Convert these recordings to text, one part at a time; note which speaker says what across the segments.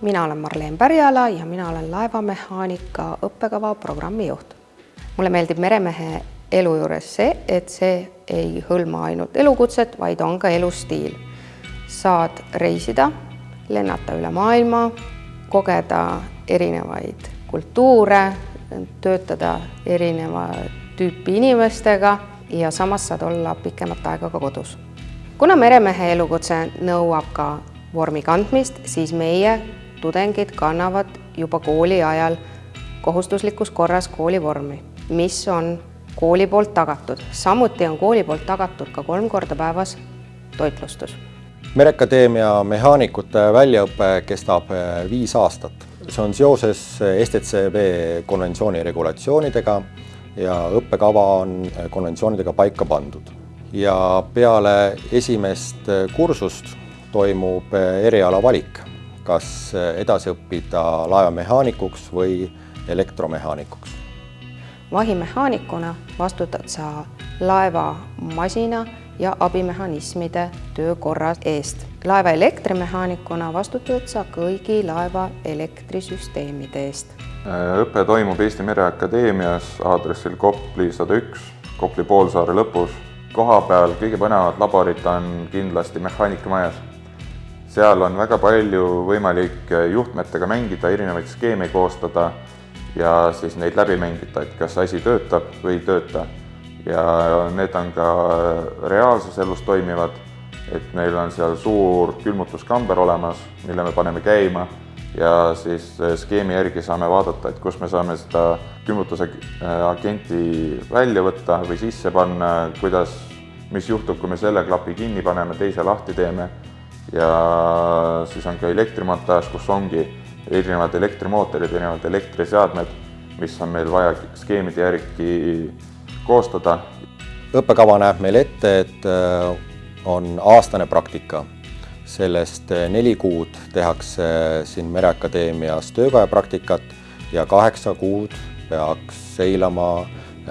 Speaker 1: mina olen Marleen Pärjala ja mina olen laevamehaanika õppekava programmijuht. mulle meeldib meremehe elu juures see, et see ei hõlma ainult elukutset, vaid on ka elustiil. saad reisida, lennata üle maailma, kogeda erinevaid kultuure, töötada erineva tüüpi inimestega ja samas saad olla pikemat aega ka kodus. kuna meremehe elukutse nõuab ka vormi kandmist, siis meie tudengid kannavad juba kooli ajal kohustuslikus korras koolivormi, mis on kooli poolt tagatud. samuti on kooli poolt tagatud ka kolm korda päevas toitlustus.
Speaker 2: merekadeemia mehaanikute väljaõpe kestab eh, viis aastat. see on seoses STCW konventsiooni regulatsioonidega ja õppekava on eh, konventsioonidega paika pandud. ja peale esimest eh, kursust toimub eriala valik kas edasi õppida laevamehaanikuks või elektromehaanikuks.
Speaker 1: vahimehaanikuna vastutad sa laeva masina ja abimehhanismide töökorra eest. laeva elektrimehaanikuna vastutad sa kõigi laeva elektrisüsteemide eest.
Speaker 3: õpe toimub Eesti Mereakadeemias aadressil Kopli sada üks, Kopli poolsaare lõpus. koha peal kõige põnevad laborid on kindlasti mehaanikamajas seal on väga palju võimalik juhtmetega mängida, erinevaid skeeme koostada ja siis neid läbi mängida, et kas asi töötab või ei tööta. ja need on ka reaalses elus toimivad, et meil on seal suur külmutuskamber olemas, mille me paneme käima ja siis skeemi järgi saame vaadata, et kus me saame seda külmutuse agenti välja võtta või sisse panna, kuidas, mis juhtub, kui me selle klapi kinni paneme, teise lahti teeme ja siis on ka elektrimontaaž, kus ongi erinevad elektrimootorid, erinevad elektriseadmed, mis on meil vaja skeemide järgi koostada.
Speaker 2: õppekava näeb meil ette, et äh, on aastane praktika. sellest äh, neli kuud tehakse siin Mereakadeemias töökoja praktikat ja kaheksa kuud peaks seilama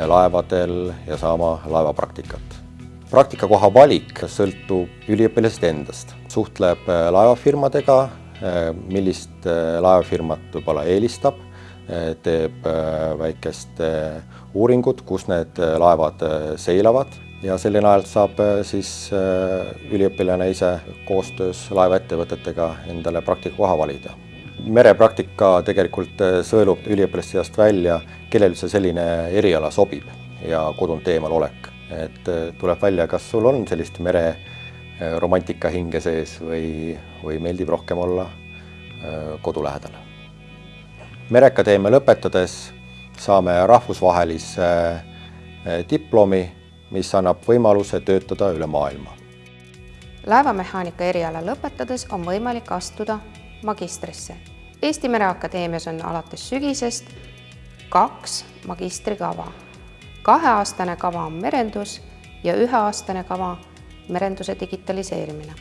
Speaker 2: laevadel ja saama laevapraktikat praktikakoha valik sõltub üliõpilasest endast, suhtleb äh, laevafirmadega, äh, millist äh, laevafirmat võib-olla eelistab, teeb väikest uuringut, kus need laevad seilavad ja selle najal saab siis üliõpilane ise koostöös laevaettevõtetega endale praktikakoha valida. merepraktika tegelikult sõelub üliõpilaste seast välja, kellel üldse selline eriala sobib ja kodunt eemal olek et äh, tuleb välja, kas sul on sellist mere äh, hinge sees või, või meeldib rohkem olla äh, kodu lähedal. mereakadeemia lõpetades saame rahvusvahelise diplomi, mis annab võimaluse töötada üle maailma.
Speaker 1: laevamehaanika eriala lõpetades on võimalik astuda magistrisse. Eesti Mereakadeemias on alates sügisest kaks magistrikava kaheaastane kava on merendus ja üheaastane kava merenduse digitaliseerimine.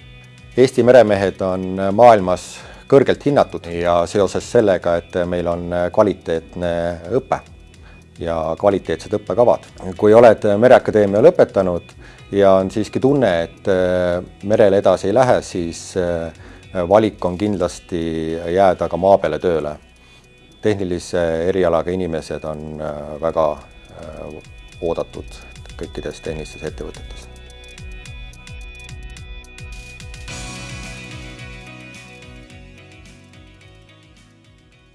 Speaker 2: Eesti meremehed on maailmas kõrgelt hinnatud ja seoses sellega, et meil on kvaliteetne õpe ja kvaliteetsed õppekavad. kui oled Mereakadeemia lõpetanud ja on siiski tunne, et merele edasi ei lähe, siis valik on kindlasti jääda ka maa peale tööle. tehnilise erialaga inimesed on väga oodatud kõikides tehnilistes ettevõtetes